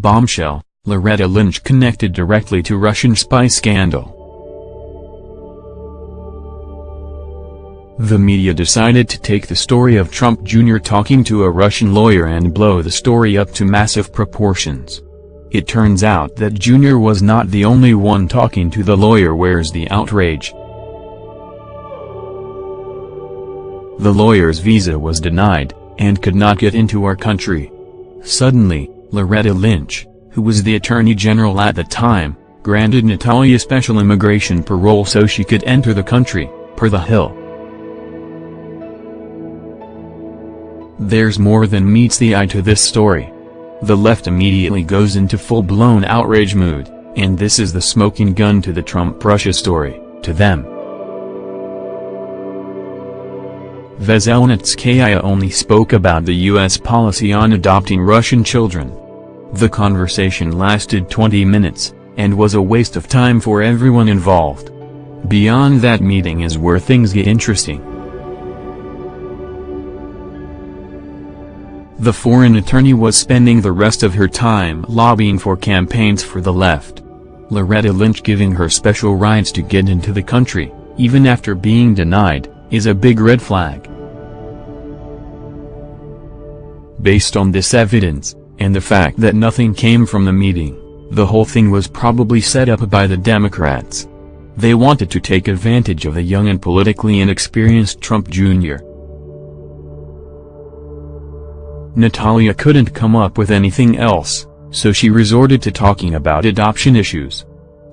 Bombshell, Loretta Lynch connected directly to Russian spy scandal. The media decided to take the story of Trump Jr. talking to a Russian lawyer and blow the story up to massive proportions. It turns out that Jr. was not the only one talking to the lawyer where's the outrage. The lawyer's visa was denied, and could not get into our country. Suddenly, Loretta Lynch, who was the Attorney General at the time, granted Natalia special immigration parole so she could enter the country, per The Hill. There's more than meets the eye to this story. The left immediately goes into full-blown outrage mood, and this is the smoking gun to the Trump-Russia story, to them. Veselnitskaya only spoke about the U.S. policy on adopting Russian children. The conversation lasted 20 minutes, and was a waste of time for everyone involved. Beyond that meeting is where things get interesting. The foreign attorney was spending the rest of her time lobbying for campaigns for the left. Loretta Lynch giving her special rights to get into the country, even after being denied, is a big red flag. Based on this evidence, and the fact that nothing came from the meeting, the whole thing was probably set up by the Democrats. They wanted to take advantage of the young and politically inexperienced Trump Jr. Natalia couldn't come up with anything else, so she resorted to talking about adoption issues.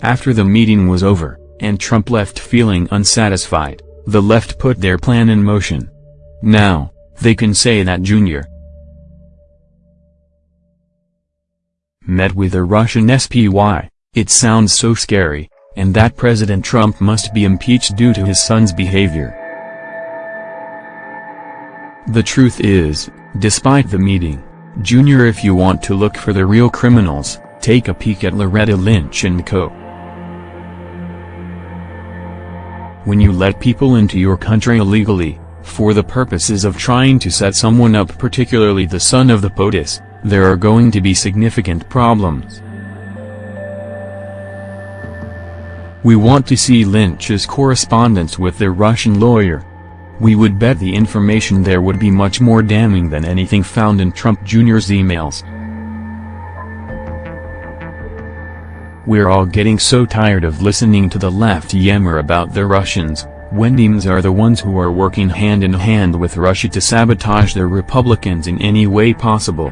After the meeting was over, and Trump left feeling unsatisfied, the left put their plan in motion. Now, they can say that Jr. met with a Russian SPY, it sounds so scary, and that President Trump must be impeached due to his son's behavior. The truth is, Despite the meeting, Junior if you want to look for the real criminals, take a peek at Loretta Lynch and co. When you let people into your country illegally, for the purposes of trying to set someone up particularly the son of the POTUS, there are going to be significant problems. We want to see Lynch's correspondence with their Russian lawyer, we would bet the information there would be much more damning than anything found in Trump Jr.'s emails. We're all getting so tired of listening to the left yammer about the Russians, when are the ones who are working hand in hand with Russia to sabotage the Republicans in any way possible.